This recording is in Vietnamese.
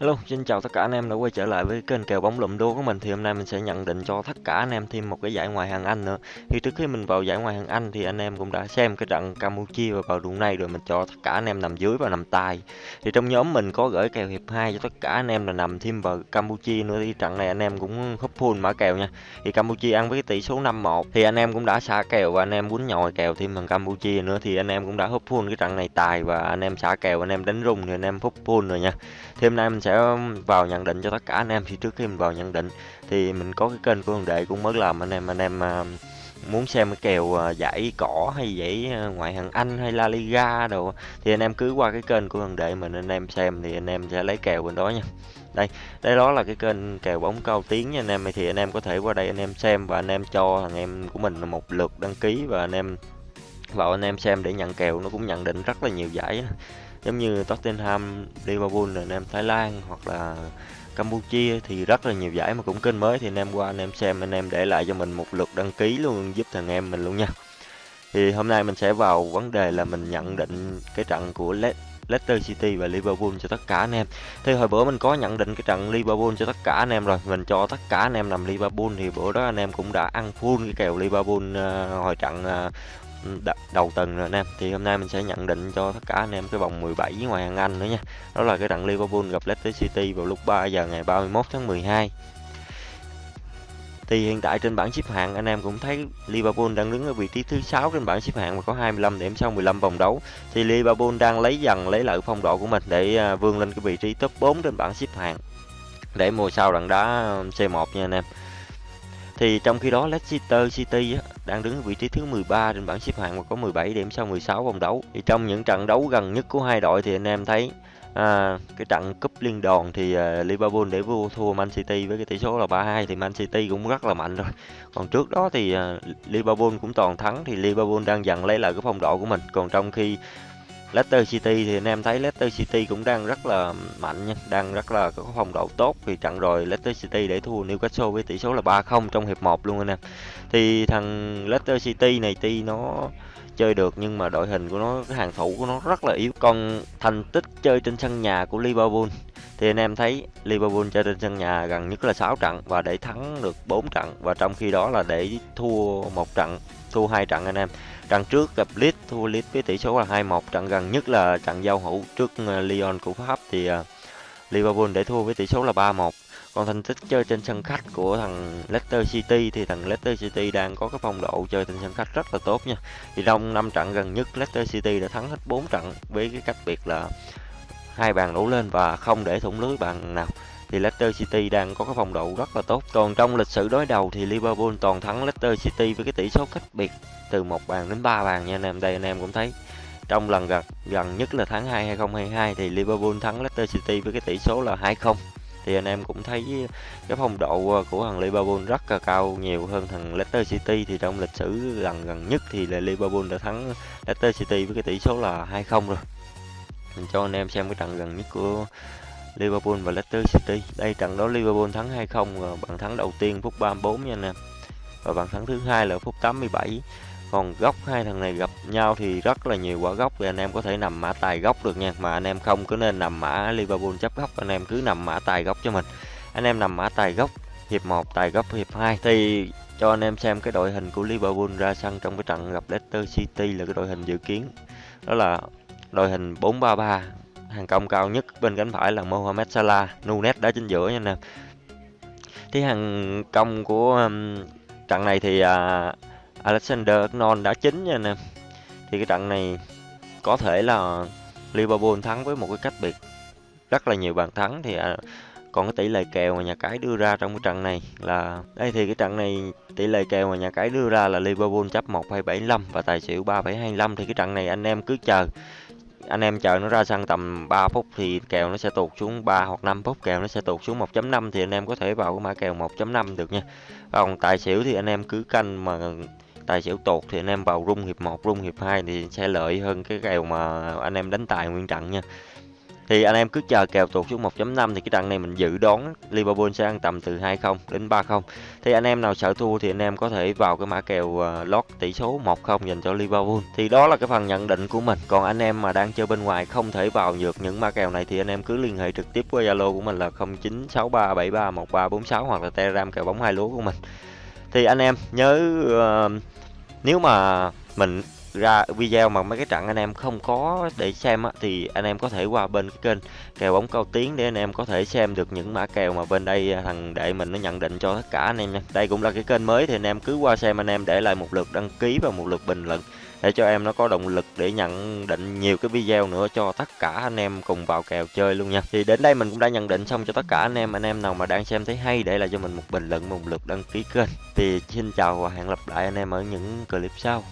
Hello, xin chào tất cả anh em đã quay trở lại với kênh kèo bóng lụm đô của mình thì hôm nay mình sẽ nhận định cho tất cả anh em thêm một cái giải ngoại hạng Anh nữa. Thì trước khi mình vào giải ngoại hạng Anh thì anh em cũng đã xem cái trận Campuchia và vào đường này rồi mình cho tất cả anh em nằm dưới và nằm tài. Thì trong nhóm mình có gửi kèo hiệp 2 cho tất cả anh em là nằm thêm vào Campuchia nữa thì trận này anh em cũng húp full mã kèo nha. Thì Campuchia ăn với cái tỷ số 5-1 thì anh em cũng đã xả kèo và anh em quýnh nhồi kèo thêm bằng Campuchia nữa thì anh em cũng đã húp full cái trận này tài và anh em xả kèo anh em đánh rung thì anh em húp full rồi nha. Thì hôm nay mình sẽ Um, vào nhận định cho tất cả anh em. Thì trước khi mình vào nhận định, thì mình có cái kênh của thằng Đệ cũng mới làm. Anh em anh em à, muốn xem cái kèo à, giải cỏ hay giải à, ngoại hạng Anh hay La Liga đồ, thì anh em cứ qua cái kênh của thằng Đệ mình, anh em xem thì anh em sẽ lấy kèo bên đó nha. Đây đây đó là cái kênh kèo bóng cao tiếng nha anh em. Thì anh em có thể qua đây anh em xem và anh em cho thằng em của mình một lượt đăng ký và anh em, vào anh em xem để nhận kèo. Nó cũng nhận định rất là nhiều giải giống như Tottenham, Liverpool, anh em Thái Lan hoặc là Campuchia thì rất là nhiều giải mà cũng kênh mới thì anh em qua anh em xem anh em để lại cho mình một lượt đăng ký luôn giúp thằng em mình luôn nha. Thì hôm nay mình sẽ vào vấn đề là mình nhận định cái trận của Leicester City và Liverpool cho tất cả anh em. Thì hồi bữa mình có nhận định cái trận Liverpool cho tất cả anh em rồi, mình cho tất cả anh em nằm Liverpool thì bữa đó anh em cũng đã ăn full cái kèo Liverpool uh, hồi trận uh, Ừ, đầu tuần rồi anh em thì hôm nay mình sẽ nhận định cho tất cả anh em cái vòng 17 ngoài hàng Anh nữa nha đó là cái trận Liverpool gặp Leicester City vào lúc 3 giờ ngày 31 tháng 12 thì hiện tại trên bảng xếp hạng, anh em cũng thấy Liverpool đang đứng ở vị trí thứ 6 trên bảng xếp hạng và có 25 điểm sau 15 vòng đấu. Thì Liverpool đang lấy dần, lấy lại phong độ của mình để à, vươn lên cái vị trí top 4 trên bảng xếp hạng. Để mùa sau đặng đá C1 nha anh em. Thì trong khi đó Leicester City đang đứng ở vị trí thứ 13 trên bảng xếp hạng và có 17 điểm sau 16 vòng đấu. Thì trong những trận đấu gần nhất của hai đội thì anh em thấy à, cái trận cúp liên đoàn thì uh, Liverpool để vua thua Man City với cái tỷ số là 3-2 thì Man City cũng rất là mạnh rồi. Còn trước đó thì uh, Liverpool cũng toàn thắng thì Liverpool đang dần lấy lại cái phong độ của mình. Còn trong khi Leicester City thì anh em thấy Leicester City cũng đang rất là mạnh nha, đang rất là có phong độ tốt vì trận rồi Leicester City để thua Newcastle với tỷ số là 3-0 trong hiệp 1 luôn anh em. Thì thằng Leicester City này tuy nó chơi được nhưng mà đội hình của nó cái hàng thủ của nó rất là yếu. Còn thành tích chơi trên sân nhà của Liverpool thì anh em thấy Liverpool chơi trên sân nhà gần nhất là 6 trận và để thắng được 4 trận và trong khi đó là để thua một trận, thua hai trận anh em. Trận trước gặp Leeds thua Leeds với tỷ số là 2-1, trận gần nhất là trận giao hữu trước ờ, Lyon của Pháp thì ờ, Liverpool để thua với tỷ số là 3-1. Còn thành tích chơi trên sân khách của thằng Leicester City thì thằng Leicester City đang có cái phong độ chơi trên sân khách rất là tốt nha. Thì trong 5 trận gần nhất Leicester City đã thắng hết 4 trận với cái cách biệt là hai bàn đổ lên và không để thủng lưới bàn nào thì Leicester City đang có cái phong độ rất là tốt. Còn trong lịch sử đối đầu thì Liverpool toàn thắng Leicester City với cái tỷ số cách biệt từ một bàn đến ba bàn nha anh em. Đây anh em cũng thấy trong lần gần gần nhất là tháng 2 2022 thì Liverpool thắng Leicester City với cái tỷ số là 2-0 thì anh em cũng thấy cái phong độ của thằng Liverpool rất là cao, nhiều hơn thằng Leicester City thì trong lịch sử lần gần nhất thì là Liverpool đã thắng Leicester City với cái tỷ số là 2-0 rồi mình cho anh em xem cái trận gần nhất của Liverpool và Leicester City. Đây, trận đó Liverpool thắng 2-0 bàn thắng đầu tiên phút 34 nha anh em. Và bàn thắng thứ hai là phút 87 còn góc hai thằng này gặp nhau thì rất là nhiều quả góc thì anh em có thể nằm mã tài góc được nha. Mà anh em không có nên nằm mã Liverpool chấp góc, anh em cứ nằm mã tài góc cho mình. Anh em nằm mã tài góc, hiệp 1 tài góc hiệp 2 thì cho anh em xem cái đội hình của Liverpool ra sân trong cái trận gặp Leicester City là cái đội hình dự kiến. Đó là đội hình 4-3-3 hàng công cao nhất bên cánh phải là Mohamed Salah. Nunes đá chính giữa nha anh em thì hàng công của um, trận này thì uh, Alexander Arnold đã chính nha anh em thì cái trận này có thể là Liverpool thắng với một cái cách biệt rất là nhiều bàn thắng. Thì uh, còn cái tỷ lệ kèo mà nhà cái đưa ra trong cái trận này là đây thì cái trận này tỷ lệ kèo mà nhà cái đưa ra là Liverpool chấp 1,75 và tài xỉu 3,25 thì cái trận này anh em cứ chờ anh em chờ nó ra sân tầm 3 phút thì kèo nó sẽ tụt xuống 3 hoặc 5 phút, kèo nó sẽ tụt xuống 1.5 thì anh em có thể vào cái mã kèo 1.5 được nha. Còn tài xỉu thì anh em cứ canh mà tài xỉu tụt thì anh em vào rung hiệp 1 rung hiệp 2 thì sẽ lợi hơn cái kèo mà anh em đánh tài nguyên trận nha thì anh em cứ chờ kèo tụt xuống 1.5 thì cái trận này mình dự đoán Liverpool sẽ ăn tầm từ 2-0 đến 3-0 thì anh em nào sợ thua thì anh em có thể vào cái mã kèo ờ, lót tỷ số 1-0 dành cho Liverpool. Thì đó là cái phần nhận định của mình. Còn anh em mà đang chơi bên ngoài không thể vào được những mã kèo này thì anh em cứ liên hệ trực tiếp qua Zalo của mình là 0963731346 hoặc là Telegram kèo bóng hai lúa của mình. Thì anh em nhớ uh, nếu mà mình ra video mà mấy cái trận anh em không có để xem á, thì anh em có thể qua bên cái kênh kèo bóng cao tiến để anh em có thể xem được những mã kèo mà bên đây à, thằng đệ mình nó nhận định cho tất cả anh em nha. Đây cũng là cái kênh mới thì anh em cứ qua xem anh em để lại một lượt đăng ký và một lượt bình luận để cho em nó có động lực để nhận định nhiều cái video nữa cho tất cả anh em cùng vào kèo chơi luôn nha. Thì đến đây mình cũng đã nhận định xong cho tất cả anh em. Anh em nào mà đang xem thấy hay để lại cho mình một bình luận một lượt đăng ký kênh. Thì xin chào và hẹn gặp lại anh em ở những clip sau.